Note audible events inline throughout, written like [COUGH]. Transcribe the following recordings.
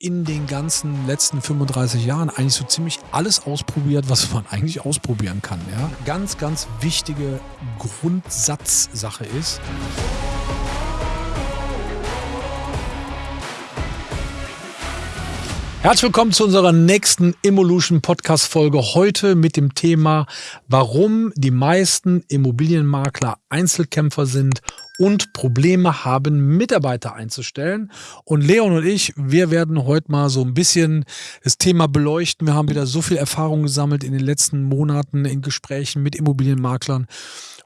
in den ganzen letzten 35 Jahren eigentlich so ziemlich alles ausprobiert, was man [LAUGHS] eigentlich ausprobieren kann. Ja? Ganz, ganz wichtige Grundsatzsache ist. Herzlich willkommen zu unserer nächsten Evolution Podcast Folge. Heute mit dem Thema, warum die meisten Immobilienmakler Einzelkämpfer sind und Probleme haben, Mitarbeiter einzustellen. Und Leon und ich, wir werden heute mal so ein bisschen das Thema beleuchten. Wir haben wieder so viel Erfahrung gesammelt in den letzten Monaten in Gesprächen mit Immobilienmaklern.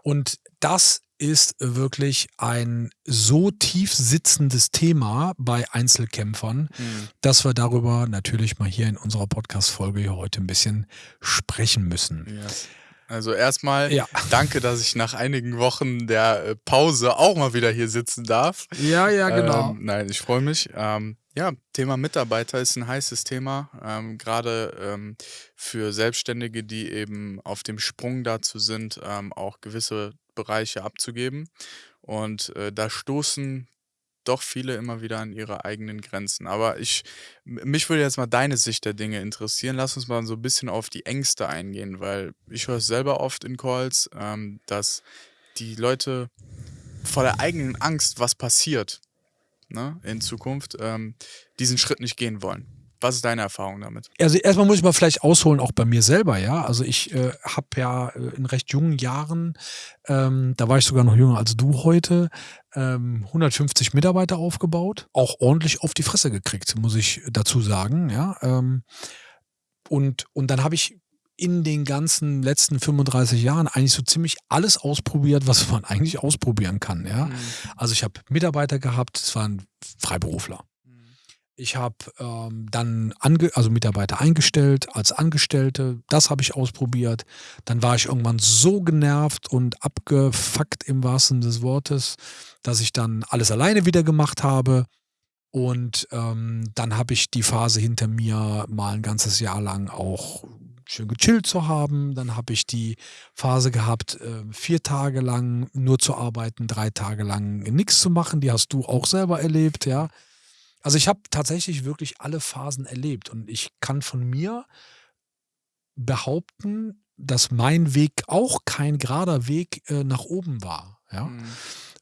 Und das ist wirklich ein so tief sitzendes Thema bei Einzelkämpfern, mhm. dass wir darüber natürlich mal hier in unserer Podcast-Folge heute ein bisschen sprechen müssen. Ja. Also erstmal ja. danke, dass ich nach einigen Wochen der äh, Pause auch mal wieder hier sitzen darf. Ja, ja, genau. Ähm, nein, ich freue mich. Ähm, ja, Thema Mitarbeiter ist ein heißes Thema, ähm, gerade ähm, für Selbstständige, die eben auf dem Sprung dazu sind, ähm, auch gewisse Bereiche abzugeben. Und äh, da stoßen doch viele immer wieder an ihre eigenen Grenzen. Aber ich, mich würde jetzt mal deine Sicht der Dinge interessieren. Lass uns mal so ein bisschen auf die Ängste eingehen, weil ich höre es selber oft in Calls, ähm, dass die Leute vor der eigenen Angst, was passiert ne, in Zukunft, ähm, diesen Schritt nicht gehen wollen. Was ist deine Erfahrung damit? Also erstmal muss ich mal vielleicht ausholen, auch bei mir selber, ja. Also ich äh, habe ja äh, in recht jungen Jahren, ähm, da war ich sogar noch jünger als du heute, ähm, 150 Mitarbeiter aufgebaut, auch ordentlich auf die Fresse gekriegt, muss ich dazu sagen, ja. Ähm, und, und dann habe ich in den ganzen letzten 35 Jahren eigentlich so ziemlich alles ausprobiert, was man [LAUGHS] eigentlich ausprobieren kann. Ja? Mhm. Also ich habe Mitarbeiter gehabt, es waren Freiberufler. Ich habe ähm, dann ange also Mitarbeiter eingestellt als Angestellte. Das habe ich ausprobiert. Dann war ich irgendwann so genervt und abgefuckt im wahrsten des Wortes, dass ich dann alles alleine wieder gemacht habe. Und ähm, dann habe ich die Phase hinter mir, mal ein ganzes Jahr lang auch schön gechillt zu haben. Dann habe ich die Phase gehabt, äh, vier Tage lang nur zu arbeiten, drei Tage lang nichts zu machen. Die hast du auch selber erlebt, ja. Also ich habe tatsächlich wirklich alle Phasen erlebt und ich kann von mir behaupten, dass mein Weg auch kein gerader Weg äh, nach oben war. Ja? Mhm.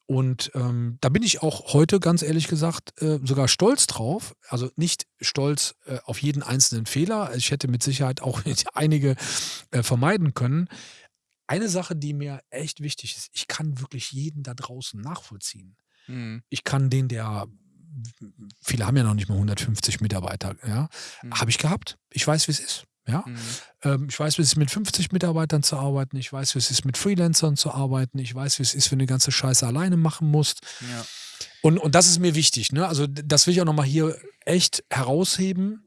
Und ähm, da bin ich auch heute, ganz ehrlich gesagt, äh, sogar stolz drauf. Also nicht stolz äh, auf jeden einzelnen Fehler. Ich hätte mit Sicherheit auch [LAUGHS] einige äh, vermeiden können. Eine Sache, die mir echt wichtig ist, ich kann wirklich jeden da draußen nachvollziehen. Mhm. Ich kann den, der viele haben ja noch nicht mal 150 Mitarbeiter, ja. Mhm. Habe ich gehabt. Ich weiß, wie es ist. Ja? Mhm. Ähm, ich weiß, wie es ist, mit 50 Mitarbeitern zu arbeiten. Ich weiß, wie es ist, mit Freelancern zu arbeiten. Ich weiß, wie es ist, wenn du die ganze Scheiße alleine machen musst. Ja. Und, und das ist mir wichtig. Ne? Also, das will ich auch nochmal hier echt herausheben,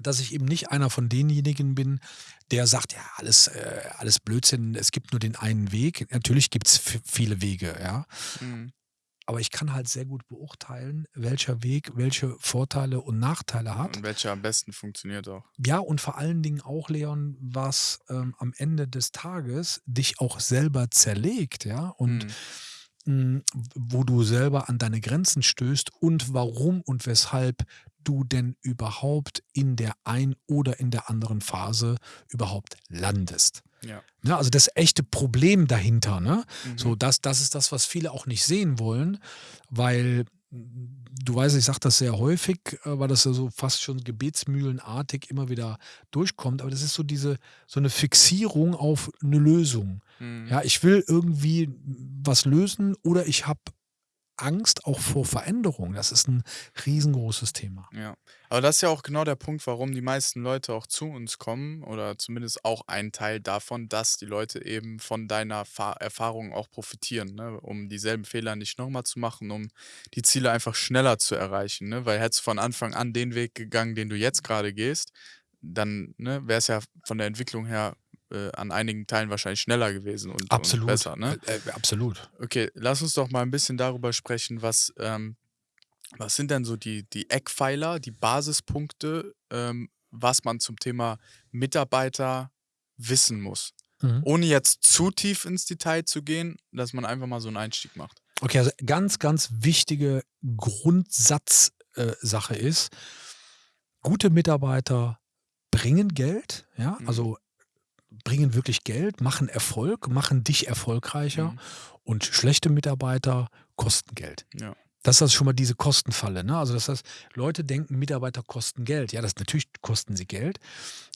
dass ich eben nicht einer von denjenigen bin, der sagt, ja, alles, äh, alles Blödsinn, es gibt nur den einen Weg. Natürlich gibt es viele Wege, ja. Mhm. Aber ich kann halt sehr gut beurteilen, welcher Weg welche Vorteile und Nachteile hat. Und welcher am besten funktioniert auch. Ja, und vor allen Dingen auch, Leon, was ähm, am Ende des Tages dich auch selber zerlegt, ja. Und mhm. mh, wo du selber an deine Grenzen stößt und warum und weshalb du denn überhaupt in der ein oder in der anderen Phase überhaupt landest. Ja. Ne, also das echte Problem dahinter. Ne? Mhm. So, das, das ist das, was viele auch nicht sehen wollen, weil du weißt, ich sage das sehr häufig, äh, weil das ja so fast schon gebetsmühlenartig immer wieder durchkommt, aber das ist so diese, so eine Fixierung auf eine Lösung. Mhm. Ja, ich will irgendwie was lösen oder ich habe Angst auch vor Veränderung. Das ist ein riesengroßes Thema. Ja, aber das ist ja auch genau der Punkt, warum die meisten Leute auch zu uns kommen oder zumindest auch ein Teil davon, dass die Leute eben von deiner Fa Erfahrung auch profitieren, ne? um dieselben Fehler nicht nochmal zu machen, um die Ziele einfach schneller zu erreichen. Ne? Weil hättest du von Anfang an den Weg gegangen, den du jetzt gerade gehst, dann ne, wäre es ja von der Entwicklung her äh, an einigen Teilen wahrscheinlich schneller gewesen und, absolut. und besser. Ne? Äh, äh, absolut. Okay, lass uns doch mal ein bisschen darüber sprechen, was, ähm, was sind denn so die, die Eckpfeiler, die Basispunkte, ähm, was man zum Thema Mitarbeiter wissen muss. Mhm. Ohne jetzt zu tief ins Detail zu gehen, dass man einfach mal so einen Einstieg macht. Okay, also ganz, ganz wichtige Grundsatzsache äh, ist, gute Mitarbeiter bringen Geld, ja, Mhm. also bringen wirklich Geld, machen Erfolg, machen dich erfolgreicher Mhm. und schlechte Mitarbeiter kosten Geld. Ja. Das ist also schon mal diese Kostenfalle. Ne? Also das heißt, Leute denken, Mitarbeiter kosten Geld. Ja, das natürlich kosten sie Geld,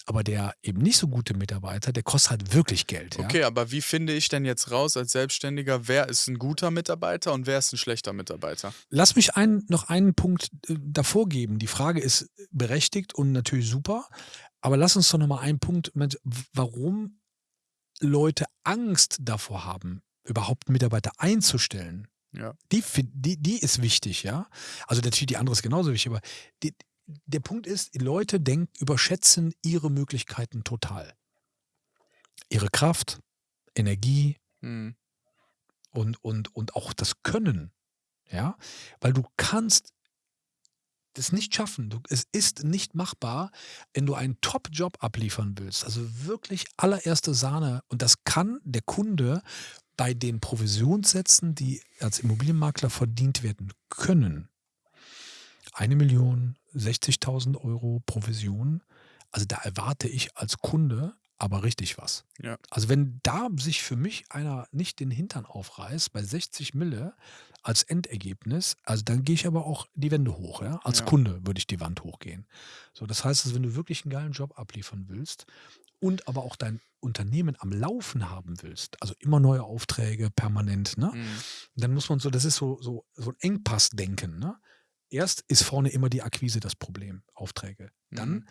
aber der eben nicht so gute Mitarbeiter, der kostet halt wirklich Geld. Ja? Okay, aber wie finde ich denn jetzt raus als Selbstständiger, wer ist ein guter Mitarbeiter und wer ist ein schlechter Mitarbeiter? Lass mich ein, noch einen Punkt äh, davor geben. Die Frage ist berechtigt und natürlich super, aber lass uns doch noch mal einen Punkt, warum Leute Angst davor haben, überhaupt Mitarbeiter einzustellen. Ja. Die, die, die ist wichtig, ja. Also natürlich die andere ist genauso wichtig, aber die, der Punkt ist, die Leute denken, überschätzen ihre Möglichkeiten total. Ihre Kraft, Energie Mhm. und, und, und auch das Können, ja. Weil du kannst das nicht schaffen. Du, es ist nicht machbar, wenn du einen Top-Job abliefern willst. Also wirklich allererste Sahne. Und das kann der Kunde bei den Provisionssätzen, die als Immobilienmakler verdient werden können. Eine Million, 60.000 Euro Provision. Also da erwarte ich als Kunde aber richtig was. Ja. Also wenn da sich für mich einer nicht den Hintern aufreißt bei 60 Mille als Endergebnis, also dann gehe ich aber auch die Wände hoch. Ja? Als Ja. Kunde würde ich die Wand hochgehen. So, das heißt, dass wenn du wirklich einen geilen Job abliefern willst und aber auch dein Unternehmen am Laufen haben willst, also immer neue Aufträge permanent, ne? Mhm. dann muss man so, das ist so, so, so ein Engpassdenken. Ne? Erst ist vorne immer die Akquise das Problem, Aufträge. Dann Mhm.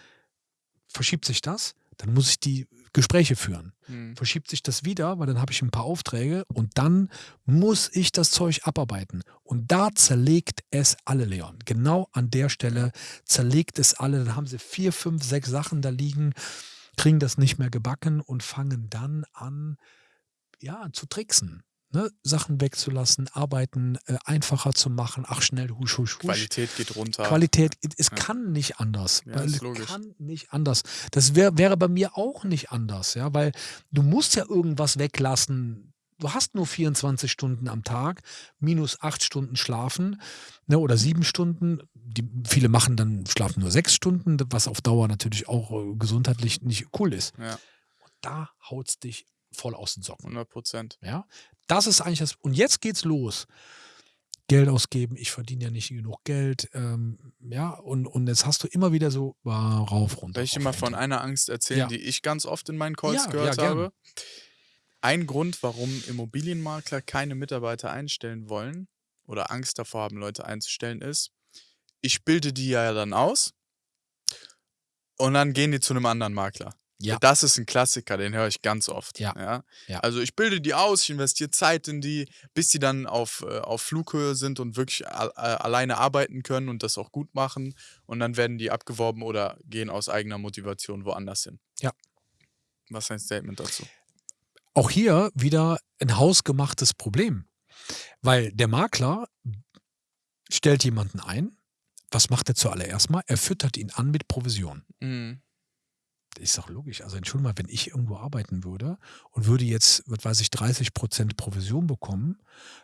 verschiebt sich das, dann muss ich die Gespräche führen. Mhm. Verschiebt sich das wieder, weil dann habe ich ein paar Aufträge und dann muss ich das Zeug abarbeiten. Und da zerlegt es alle, Leon. Genau an der Stelle zerlegt es alle. Dann haben sie vier, fünf, sechs Sachen da liegen, kriegen das nicht mehr gebacken und fangen dann an, ja, zu tricksen. Ne? Sachen wegzulassen, Arbeiten äh, einfacher zu machen. Ach, schnell, husch, husch, husch. Qualität geht runter. Qualität, es Ja. kann nicht anders. Ja, es kann nicht anders. Das wär, wäre bei mir auch nicht anders, ja, weil du musst ja irgendwas weglassen. Du hast nur 24 Stunden am Tag, minus acht Stunden schlafen ne, oder sieben Stunden. Die, viele machen dann, schlafen nur sechs Stunden, was auf Dauer natürlich auch äh, gesundheitlich nicht cool ist. Ja, Und da haut's dich voll aus den Socken. 100 Prozent. Ja, das ist eigentlich das. Und jetzt geht's los. Geld ausgeben, ich verdiene ja nicht genug Geld. Ähm, ja, und, und jetzt hast du immer wieder so ah, rauf, runter. Soll ich dir mal von einer Angst erzählen, Ja. die ich ganz oft in meinen Calls Ja, gehört ja, habe? Ein Grund, warum Immobilienmakler keine Mitarbeiter einstellen wollen oder Angst davor haben, Leute einzustellen, ist, ich bilde die ja dann aus und dann gehen die zu einem anderen Makler. Ja. Das ist ein Klassiker, den höre ich ganz oft. Ja. Ja. Also ich bilde die aus, ich investiere Zeit in die, bis die dann auf, äh, auf Flughöhe sind und wirklich äh, alleine arbeiten können und das auch gut machen. Und dann werden die abgeworben oder gehen aus eigener Motivation woanders hin. Ja. Was ist dein Statement dazu? Auch hier wieder ein hausgemachtes Problem. Weil der Makler stellt jemanden ein. Was macht er zuallererst mal? Er füttert ihn an mit Provision. Mhm. ist doch logisch. Also entschuldigung mal, wenn ich irgendwo arbeiten würde und würde jetzt, was weiß ich, 30 Prozent Provision bekommen,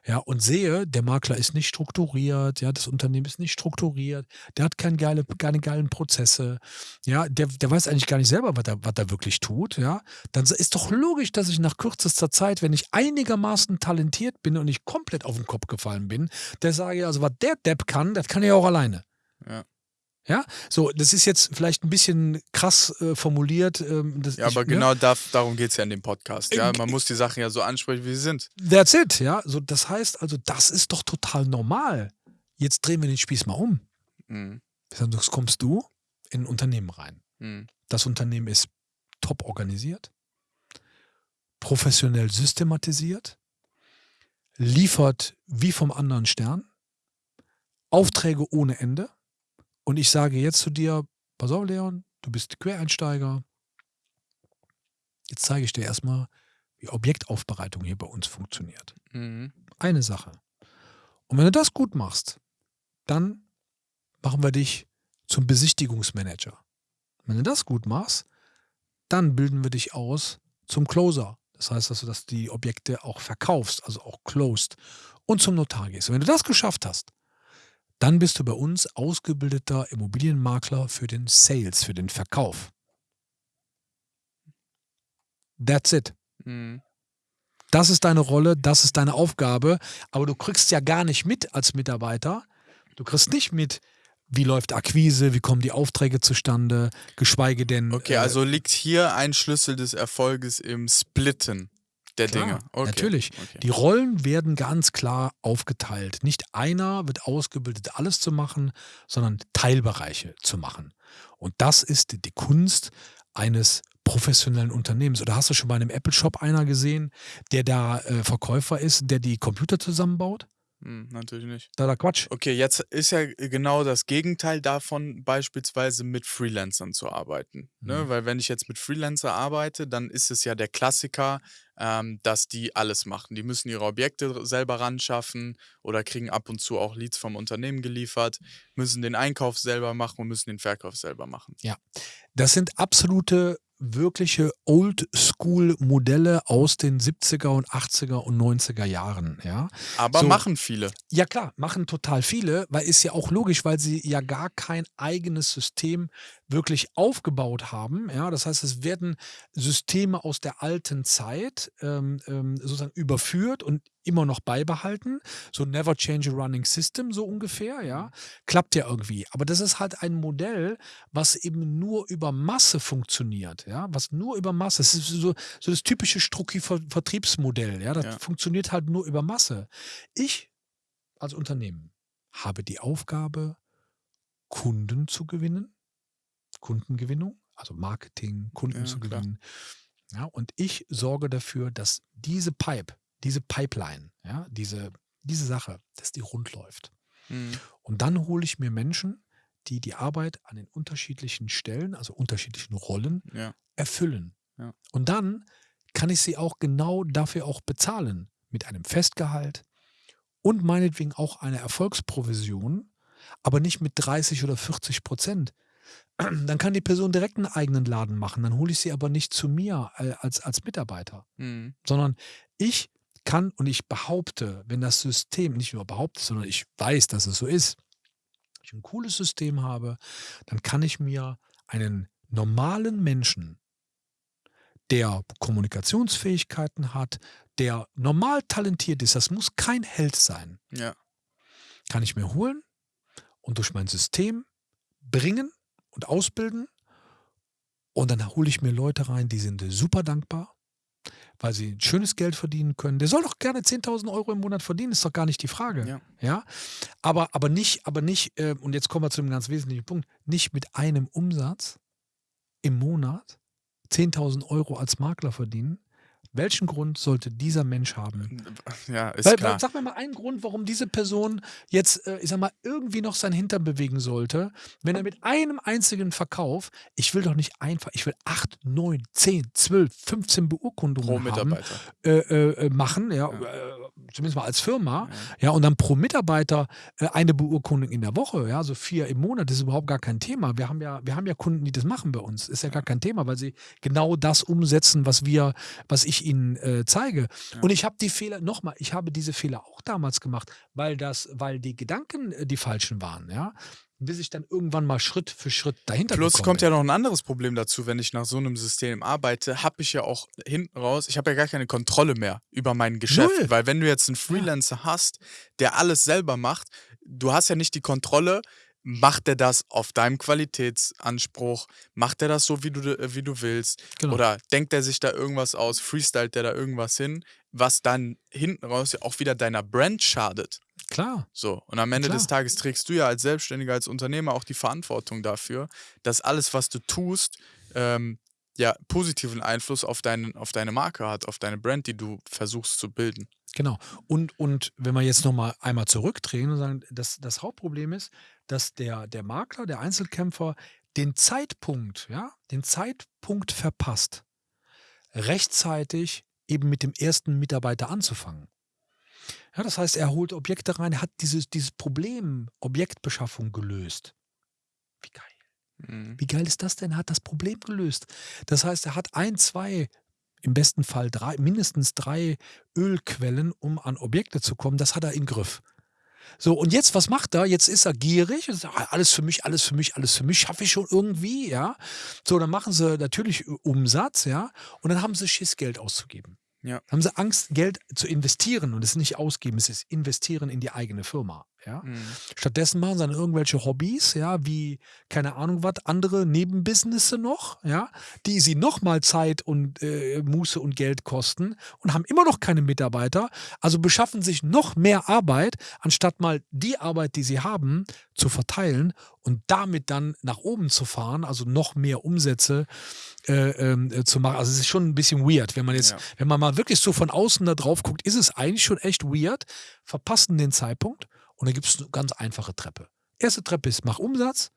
ja, und sehe, der Makler ist nicht strukturiert, ja, das Unternehmen ist nicht strukturiert, der hat keine, geile, keine geilen Prozesse, ja, der, der weiß eigentlich gar nicht selber, was er, was er wirklich tut, ja, dann ist doch logisch, dass ich nach kürzester Zeit, wenn ich einigermaßen talentiert bin und nicht komplett auf den Kopf gefallen bin, der sage, also was der Depp kann, das kann er ja auch alleine. Ja. Ja, so, das ist jetzt vielleicht ein bisschen krass äh, formuliert. Ähm, das, Ja, ich- aber ne? genau da, darum geht es ja in dem Podcast. Ja, Äh, man muss die Sachen ja so ansprechen, wie sie sind. That's it, ja. So, das heißt also, das ist doch total normal. Jetzt drehen wir den Spieß mal um. Mhm. Jetzt kommst du in ein Unternehmen rein. Mhm. Das Unternehmen ist top organisiert, professionell systematisiert, liefert wie vom anderen Stern, Aufträge ohne Ende. Und ich sage jetzt zu dir, pass auf, Leon, du bist Quereinsteiger. Jetzt zeige ich dir erstmal, wie Objektaufbereitung hier bei uns funktioniert. Mhm. Eine Sache. Und wenn du das gut machst, dann machen wir dich zum Besichtigungsmanager. Wenn du das gut machst, dann bilden wir dich aus zum Closer. Das heißt, dass du das, die Objekte auch verkaufst, also auch closed und zum Notar gehst. Und wenn du das geschafft hast, dann bist du bei uns ausgebildeter Immobilienmakler für den Sales, für den Verkauf. That's it. Mhm. Das ist deine Rolle, das ist deine Aufgabe, aber du kriegst ja gar nicht mit als Mitarbeiter. Du kriegst nicht mit, wie läuft Akquise, wie kommen die Aufträge zustande, geschweige denn. Okay, äh, also liegt hier ein Schlüssel des Erfolges im Splitten der Klar, Dinge. Okay. Natürlich. Okay. Die Rollen werden ganz klar aufgeteilt. Nicht einer wird ausgebildet, alles zu machen, sondern Teilbereiche zu machen. Und das ist die Kunst eines professionellen Unternehmens. Oder hast du schon bei einem Apple-Shop einer gesehen, der da äh, Verkäufer ist, der die Computer zusammenbaut? Hm, natürlich nicht. Da da Quatsch. Okay, jetzt ist ja genau das Gegenteil davon, beispielsweise mit Freelancern zu arbeiten. Ne? Mhm. Weil wenn ich jetzt mit Freelancer arbeite, dann ist es ja der Klassiker, ähm, dass die alles machen. Die müssen ihre Objekte selber ran schaffen oder kriegen ab und zu auch Leads vom Unternehmen geliefert, müssen den Einkauf selber machen und müssen den Verkauf selber machen. Das sind absolute, wirkliche Old-School-Modelle aus den 70er und 80er und 90er Jahren. Ja? Aber So. machen viele. Ja klar, machen total viele, weil ist ja auch logisch, weil sie ja gar kein eigenes System wirklich aufgebaut haben. Ja, das heißt, es werden Systeme aus der alten Zeit ähm, ähm, sozusagen überführt und immer noch beibehalten. So never change a running system, so ungefähr, ja. Klappt ja irgendwie. Aber das ist halt ein Modell, was eben nur über Masse funktioniert, ja, was nur über Masse. Das ist so, so das typische Strucki-Vertriebsmodell, ja. Das Ja. funktioniert halt nur über Masse. Ich als Unternehmen habe die Aufgabe, Kunden zu gewinnen, Kundengewinnung, also Marketing, Kunden Ja, zu klar. gewinnen. Ja, und ich sorge dafür, dass diese Pipe, diese Pipeline, ja, diese, diese Sache, dass die rund läuft. Mhm. Und dann hole ich mir Menschen, die die Arbeit an den unterschiedlichen Stellen, also unterschiedlichen Rollen, Ja. erfüllen. Ja. Und dann kann ich sie auch genau dafür auch bezahlen. Mit einem Festgehalt und meinetwegen auch einer Erfolgsprovision, aber nicht mit 30 oder 40 Prozent. [CLEARS THROAT] Dann kann die Person direkt einen eigenen Laden machen. Dann hole ich sie aber nicht zu mir äh, als, als Mitarbeiter, Mhm. sondern ich kann und ich behaupte, wenn das System, nicht nur behaupte, sondern ich weiß, dass es so ist, ich ein cooles System habe, dann kann ich mir einen normalen Menschen, der Kommunikationsfähigkeiten hat, der normal talentiert ist, das muss kein Held sein, Ja. kann ich mir holen und durch mein System bringen und ausbilden. Und dann hole ich mir Leute rein, die sind super dankbar, weil sie ein schönes Geld verdienen können. Der soll doch gerne 10.000 Euro im Monat verdienen, ist doch gar nicht die Frage. Ja. Ja? Aber, aber nicht, aber nicht, äh, und jetzt kommen wir zu einem ganz wesentlichen Punkt, nicht mit einem Umsatz im Monat 10.000 Euro als Makler verdienen. Welchen Grund sollte dieser Mensch haben? Ja, ist Weil, klar. sag mir mal einen Grund, warum diese Person jetzt, äh, ich sag mal, irgendwie noch sein Hintern bewegen sollte, wenn er mit einem einzigen Verkauf, ich will doch nicht einfach, ich will 8, 9, 10, 12, 15 Beurkundungen haben, äh, äh, äh, machen, ja, Ja. Äh, zumindest mal als Firma, Ja. ja, und dann pro Mitarbeiter äh, eine Beurkundung in der Woche, ja, so vier im Monat, das ist überhaupt gar kein Thema. Wir haben ja, wir haben ja Kunden, die das machen bei uns, ist ja gar kein Thema, weil sie genau das umsetzen, was wir, was ich ihnen äh, zeige. Ja. Und ich habe die Fehler, nochmal, ich habe diese Fehler auch damals gemacht, weil das, weil die Gedanken äh, die falschen waren, ja. Bis ich dann irgendwann mal Schritt für Schritt dahinter Plus kommt bin. ja noch ein anderes Problem dazu, wenn ich nach so einem System arbeite, habe ich ja auch hinten raus, ich habe ja gar keine Kontrolle mehr über mein Geschäft. Null. Weil wenn du jetzt einen Freelancer hast, der alles selber macht, du hast ja nicht die Kontrolle, macht er das auf deinem Qualitätsanspruch, macht er das so, wie du, äh, wie du willst, Genau. oder denkt er sich da irgendwas aus, freestylt der da irgendwas hin, was dann hinten raus ja auch wieder deiner Brand schadet. Klar. So, und am Ende Klar. des Tages trägst du ja als Selbstständiger, als Unternehmer auch die Verantwortung dafür, dass alles, was du tust, ähm, ja, positiven Einfluss auf, deinen, auf deine Marke hat, auf deine Brand, die du versuchst zu bilden. Genau. Und, und wenn wir jetzt nochmal einmal zurückdrehen und sagen, das, das Hauptproblem ist, dass der, der Makler, der Einzelkämpfer den Zeitpunkt, ja, den Zeitpunkt verpasst, rechtzeitig eben mit dem ersten Mitarbeiter anzufangen. Ja, das heißt, er holt Objekte rein, hat dieses, dieses Problem Objektbeschaffung gelöst. Wie geil. Mhm. Wie geil ist das denn? Er hat das Problem gelöst. Das heißt, er hat ein, zwei, im besten Fall drei, mindestens drei Ölquellen, um an Objekte zu kommen. Das hat er im Griff. So, und jetzt, was macht er? Jetzt ist er gierig und sagt, alles für mich, alles für mich, alles für mich, schaffe ich schon irgendwie, ja. So, dann machen sie natürlich Umsatz, ja, und dann haben sie Schiss, Geld auszugeben. Ja. Haben sie Angst, Geld zu investieren und es nicht ausgeben, es ist investieren in die eigene Firma. Ja? Mhm. Stattdessen machen sie dann irgendwelche Hobbys, ja, wie, keine Ahnung was, andere Nebenbusinesse noch, ja, die sie nochmal Zeit und äh, Muße und Geld kosten und haben immer noch keine Mitarbeiter, also beschaffen sich noch mehr Arbeit, anstatt mal die Arbeit, die sie haben, zu verteilen und damit dann nach oben zu fahren, also noch mehr Umsätze äh, äh, zu machen. Also es ist schon ein bisschen weird, wenn man jetzt, Ja. wenn man mal wirklich so von außen da drauf guckt, ist es eigentlich schon echt weird, verpassen den Zeitpunkt und dann gibt es eine ganz einfache Treppe. Erste Treppe ist, mach Umsatz.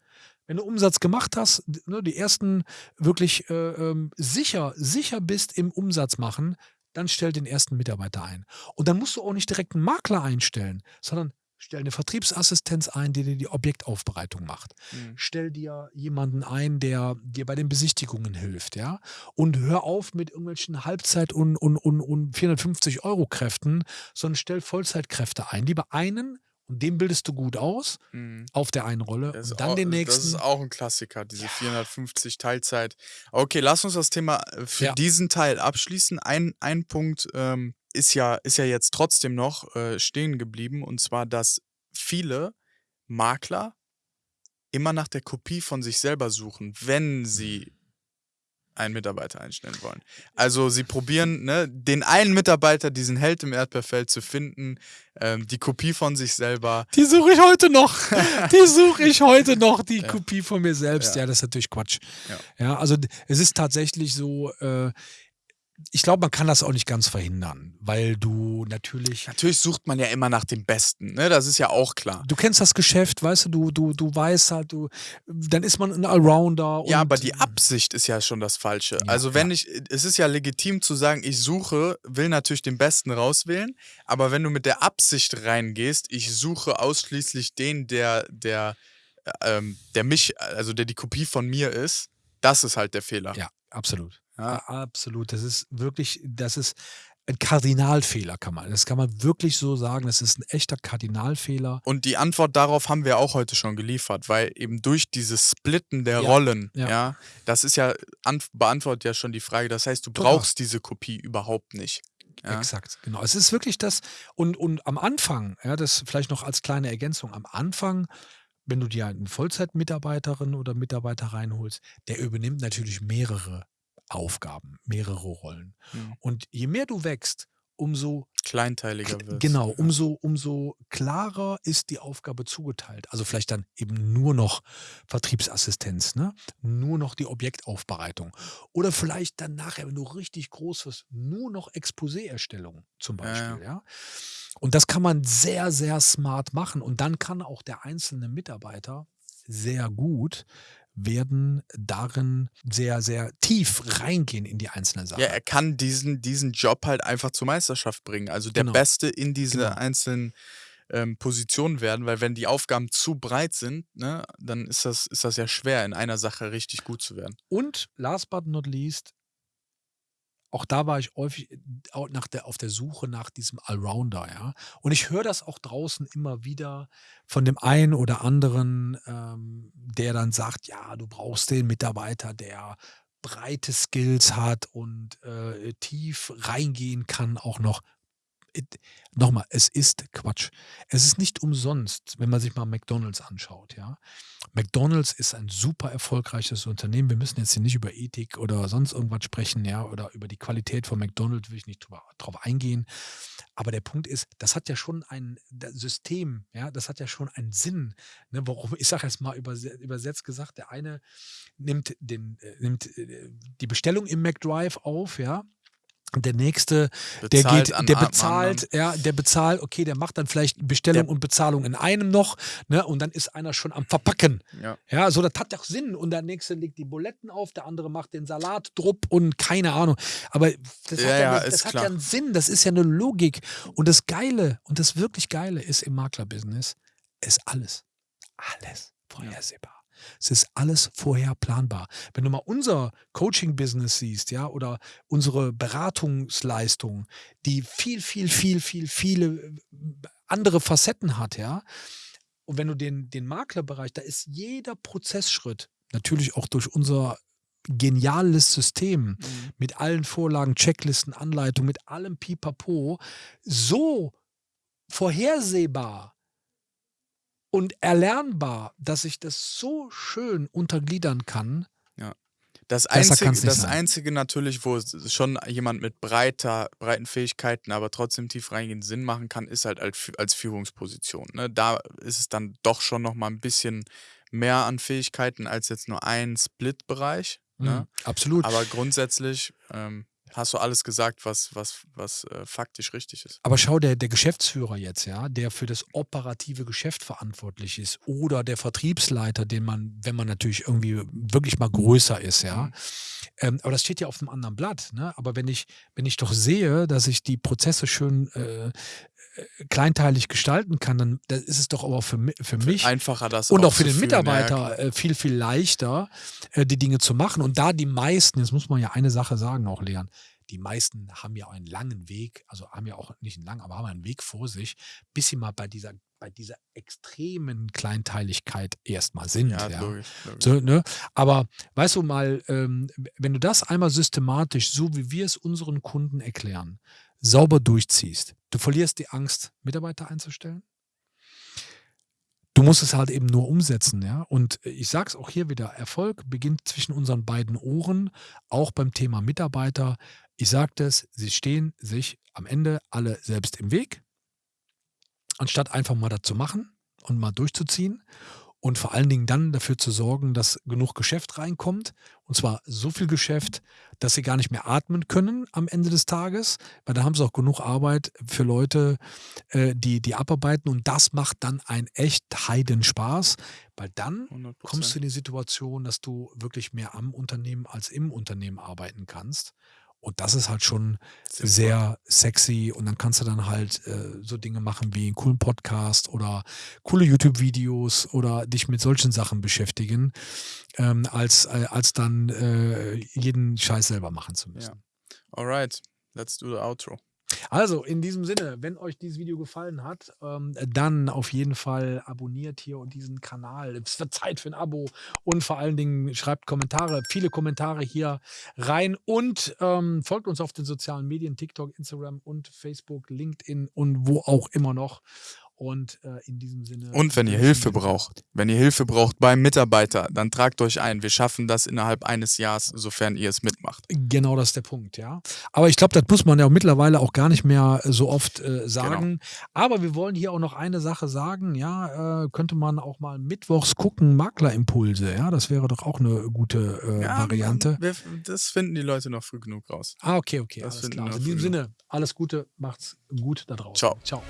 Wenn du Umsatz gemacht hast, ne, die ersten wirklich äh, ähm, sicher, sicher bist im Umsatz machen, dann stell den ersten Mitarbeiter ein. Und dann musst du auch nicht direkt einen Makler einstellen, sondern stell eine Vertriebsassistenz ein, die dir die Objektaufbereitung macht. Mhm. Stell dir jemanden ein, der dir bei den Besichtigungen hilft, ja. Und hör auf mit irgendwelchen Halbzeit- und, und, und, und 450 Euro Kräften, sondern stell Vollzeitkräfte ein. Lieber einen und den bildest du gut aus Mhm. auf der einen Rolle Das und dann auch, den Das nächsten. ist auch ein Klassiker, diese 450 Teilzeit. Okay, lass uns das Thema äh, für Ja. diesen Teil abschließen. Ein, ein Punkt ähm, ist, ja, ist ja jetzt trotzdem noch äh, stehen geblieben, und zwar, dass viele Makler immer nach der Kopie von sich selber suchen, wenn sie einen Mitarbeiter einstellen wollen. Also sie probieren, ne, den einen Mitarbeiter, diesen Held im Erdbeerfeld zu finden, ähm, die Kopie von sich selber. Die suche ich heute noch. [LAUGHS] Die suche ich heute noch, die Ja. Kopie von mir selbst. Ja, Ja. das ist natürlich Quatsch. Ja. Ja, also es ist tatsächlich so, äh, ich glaube, man kann das auch nicht ganz verhindern, weil du natürlich. Natürlich sucht man ja immer nach dem Besten, ne? Das ist ja auch klar. Du kennst das Geschäft, weißt du, du, du, du weißt halt, du, dann ist man ein Allrounder. Ja, aber die Absicht ist ja schon das Falsche. Ja, also wenn ich, es ist ja legitim zu sagen, ich suche, will natürlich den Besten rauswählen, aber wenn du mit der Absicht reingehst, ich suche ausschließlich den, der, der, äh, ähm, der mich, also der die Kopie von mir ist, das ist halt der Fehler. Ja, absolut. Ja. Absolut. Das ist wirklich, das ist ein Kardinalfehler, kann man. Das kann man wirklich so sagen. Das ist ein echter Kardinalfehler. Und die Antwort darauf haben wir auch heute schon geliefert, weil eben durch dieses Splitten der Ja, Rollen, ja. ja. das ist ja, ant- beantwortet ja schon die Frage. Das heißt, du Total. brauchst diese Kopie überhaupt nicht. Ja. Exakt, genau. Es ist wirklich das, und, und am Anfang, ja, das vielleicht noch als kleine Ergänzung, am Anfang, wenn du dir eine Vollzeitmitarbeiterin oder Mitarbeiter reinholst, der übernimmt natürlich mehrere Aufgaben, mehrere Rollen. Mhm. Und je mehr du wächst, umso Kleinteiliger Kl- wird. Genau, umso, umso klarer ist die Aufgabe zugeteilt. Also vielleicht dann eben nur noch Vertriebsassistenz, ne? nur noch die Objektaufbereitung. Oder vielleicht dann nachher, wenn du richtig groß wirst, nur noch Exposé-Erstellung zum Ja, ja. Beispiel. Ja, Und das kann man sehr, sehr smart machen. Und dann kann auch der einzelne Mitarbeiter sehr gut werden darin sehr, sehr tief reingehen in die einzelne Sache. Ja, er kann diesen, diesen Job halt einfach zur Meisterschaft bringen. Also der Genau. Beste in diese Genau. einzelnen ähm, Positionen werden, weil wenn die Aufgaben zu breit sind, ne, dann ist das, ist das ja schwer, in einer Sache richtig gut zu werden. Und last but not least, auch da war ich häufig äh, nach der, auf der Suche nach diesem Allrounder, ja. Und ich höre das auch draußen immer wieder von dem einen oder anderen, ähm, der dann sagt, ja, du brauchst den Mitarbeiter, der breite Skills hat und äh, tief reingehen kann auch noch. It- Nochmal, es ist Quatsch. Es ist nicht umsonst, wenn man sich mal McDonalds anschaut, ja. McDonalds ist ein super erfolgreiches Unternehmen. Wir müssen jetzt hier nicht über Ethik oder sonst irgendwas sprechen, ja, oder über die Qualität von McDonalds will ich nicht drüber, drauf eingehen. Aber der Punkt ist, das hat ja schon ein System, ja, das hat ja schon einen Sinn. Ne, warum, ich sage jetzt mal überse- übersetzt gesagt, der eine nimmt, den, äh, nimmt äh, die Bestellung im McDrive auf, ja. Und der nächste, der Bezahlt geht, an der bezahlt, ja, der bezahlt, okay, der macht dann vielleicht Bestellung Der- und Bezahlung in einem noch, ne, und dann ist einer schon am Verpacken. Ja. Ja, so, das hat doch Sinn. Und der nächste legt die Buletten auf, der andere macht den Salat, Drupp und keine Ahnung. Aber das, Ja, hat, ja, ja, das hat ja einen Sinn, das ist ja eine Logik. Und das Geile und das wirklich Geile ist im Maklerbusiness, ist alles, alles vorhersehbar. Es ist alles vorher planbar. Wenn du mal unser Coaching-Business siehst, ja, oder unsere Beratungsleistung, die viel, viel, viel, viel, viele andere Facetten hat, ja. Und wenn du den, den Maklerbereich, da ist jeder Prozessschritt, natürlich auch durch unser geniales System Mhm. mit allen Vorlagen, Checklisten, Anleitungen, mit allem Pipapo, so vorhersehbar und erlernbar, dass ich das so schön untergliedern kann. Das Besser Einzige, das sein. Einzige natürlich, wo schon jemand mit breiter, breiten Fähigkeiten, aber trotzdem tief reingehend Sinn machen kann, ist halt als, Fü- als Führungsposition. Ne? Da ist es dann doch schon noch mal ein bisschen mehr an Fähigkeiten als jetzt nur ein Split-Bereich. Ne? Mhm, absolut. Aber grundsätzlich ähm, hast du alles gesagt, was, was, was äh, faktisch richtig ist. Aber schau, der, der Geschäftsführer jetzt, ja, der für das operative Geschäft verantwortlich ist, oder der Vertriebsleiter, den man, wenn man natürlich irgendwie wirklich mal größer ist, ja. Mhm. Ähm, aber das steht ja auf einem anderen Blatt. Ne? Aber wenn ich, wenn ich doch sehe, dass ich die Prozesse schön äh, kleinteilig gestalten kann, dann, ist es doch aber für, für mich Einfacher das und auch für den ja, Mitarbeiter klar. äh, viel, viel leichter, äh, die Dinge zu machen. Und da die meisten, jetzt muss man ja eine Sache sagen, auch Leon, die meisten haben ja einen langen Weg, also haben ja auch nicht einen langen, aber haben einen Weg vor sich, bis sie mal bei dieser, bei dieser extremen Kleinteiligkeit erstmal sind. ja, Ja, logisch. logisch. So, ne? Aber weißt du mal, ähm, wenn du das einmal systematisch, so wie wir es unseren Kunden erklären, sauber durchziehst, du verlierst die Angst, Mitarbeiter einzustellen. Du musst es halt eben nur umsetzen, ja. Und ich sage es auch hier wieder: Erfolg beginnt zwischen unseren beiden Ohren, auch beim Thema Mitarbeiter. Ich sagte es, sie stehen sich am Ende alle selbst im Weg, anstatt einfach mal das zu machen und mal durchzuziehen und vor allen Dingen dann dafür zu sorgen, dass genug Geschäft reinkommt. Und zwar so viel Geschäft, dass sie gar nicht mehr atmen können am Ende des Tages, weil da haben sie auch genug Arbeit für Leute, äh, die, die abarbeiten. Und das macht dann einen echt Heidenspaß, weil dann 100%. kommst du in die Situation, dass du wirklich mehr am Unternehmen als im Unternehmen arbeiten kannst. Und das ist halt schon Sinnvoll. sehr sexy. Und dann kannst du dann halt äh, so Dinge machen wie einen coolen Podcast oder coole YouTube-Videos oder dich mit solchen Sachen beschäftigen, ähm, als, äh, als dann äh, jeden Scheiß selber machen zu müssen. Alright, let's do the outro. Also, in diesem Sinne, wenn euch dieses Video gefallen hat, ähm, dann auf jeden Fall abonniert hier diesen Kanal. Es wird Zeit für ein Abo und vor allen Dingen schreibt Kommentare, viele Kommentare hier rein und ähm, folgt uns auf den sozialen Medien, TikTok, Instagram und Facebook, LinkedIn und wo auch immer noch. Und äh, in diesem Sinne. Und wenn ihr Hilfe braucht, wenn ihr Hilfe braucht beim Mitarbeiter, dann tragt euch ein. Wir schaffen das innerhalb eines Jahres, sofern ihr es mitmacht. Genau das ist der Punkt, ja. Aber ich glaube, das muss man ja mittlerweile auch gar nicht mehr so oft Genau. äh, sagen. Aber wir wollen hier auch noch eine Sache sagen, ja, äh, könnte man auch mal mittwochs gucken, Maklerimpulse, ja, das wäre doch auch eine gute äh, Variante. Wir, das finden die Leute noch früh genug raus. Ah, okay, okay, Das alles klar. Also in diesem Sinne, alles Gute, macht's gut da draußen. Ciao. Ciao.